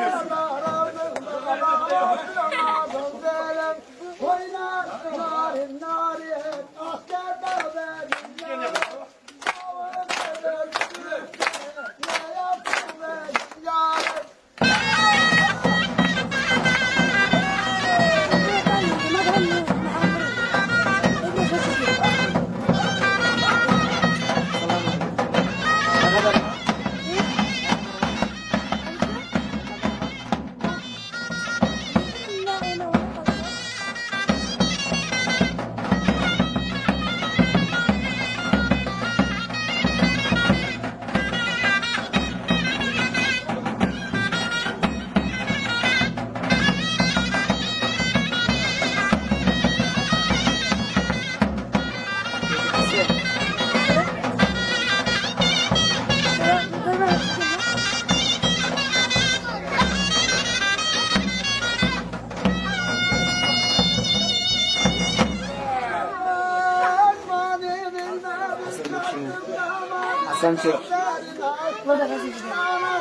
Allah razı olsun. 三次。我再。